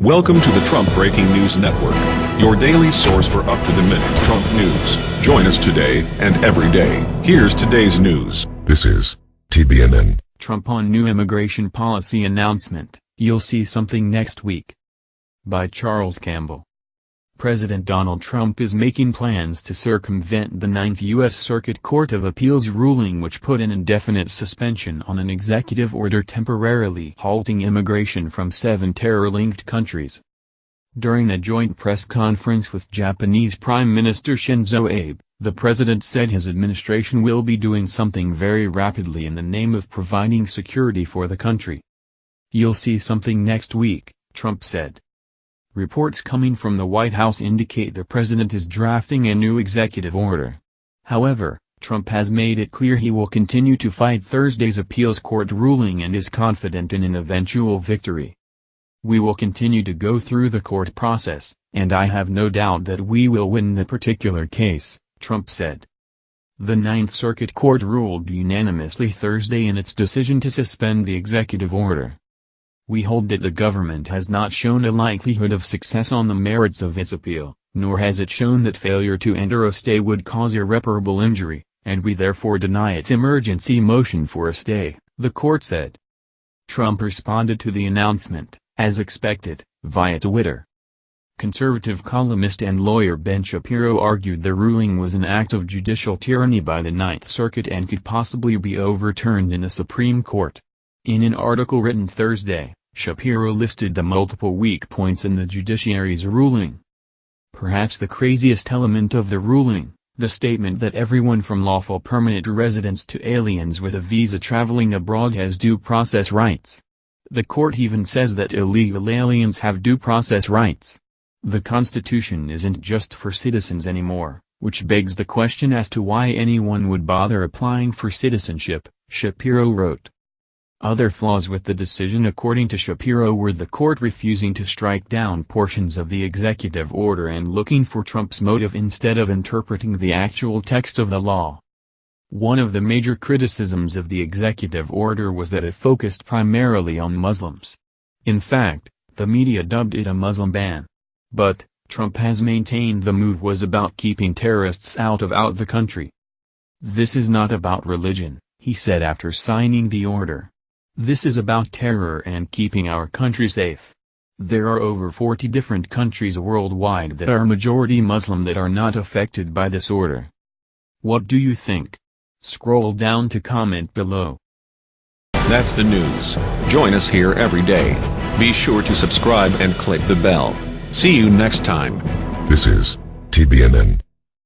Welcome to the Trump Breaking News Network, your daily source for up-to-the-minute Trump news. Join us today and every day. Here's today's news. This is TBNN. Trump on new immigration policy announcement, you'll see something next week. By Charles Campbell. President Donald Trump is making plans to circumvent the Ninth U.S. Circuit Court of Appeals ruling which put an indefinite suspension on an executive order temporarily halting immigration from seven terror-linked countries. During a joint press conference with Japanese Prime Minister Shinzo Abe, the president said his administration will be doing something very rapidly in the name of providing security for the country. You'll see something next week, Trump said. Reports coming from the White House indicate the president is drafting a new executive order. However, Trump has made it clear he will continue to fight Thursday's appeals court ruling and is confident in an eventual victory. We will continue to go through the court process, and I have no doubt that we will win the particular case, Trump said. The Ninth Circuit Court ruled unanimously Thursday in its decision to suspend the executive order. We hold that the government has not shown a likelihood of success on the merits of its appeal, nor has it shown that failure to enter a stay would cause irreparable injury, and we therefore deny its emergency motion for a stay, the court said. Trump responded to the announcement, as expected, via Twitter. Conservative columnist and lawyer Ben Shapiro argued the ruling was an act of judicial tyranny by the Ninth Circuit and could possibly be overturned in the Supreme Court. In an article written Thursday, Shapiro listed the multiple weak points in the judiciary's ruling. Perhaps the craziest element of the ruling, the statement that everyone from lawful permanent residents to aliens with a visa traveling abroad has due process rights. The court even says that illegal aliens have due process rights. The Constitution isn't just for citizens anymore, which begs the question as to why anyone would bother applying for citizenship, Shapiro wrote. Other flaws with the decision according to Shapiro were the court refusing to strike down portions of the executive order and looking for Trump's motive instead of interpreting the actual text of the law. One of the major criticisms of the executive order was that it focused primarily on Muslims. In fact, the media dubbed it a Muslim ban. But, Trump has maintained the move was about keeping terrorists out of out the country. This is not about religion, he said after signing the order. This is about terror and keeping our country safe. There are over 40 different countries worldwide that are majority Muslim that are not affected by this order. What do you think? Scroll down to comment below. That's the news. Join us here every day. Be sure to subscribe and click the bell. See you next time. This is TBNN.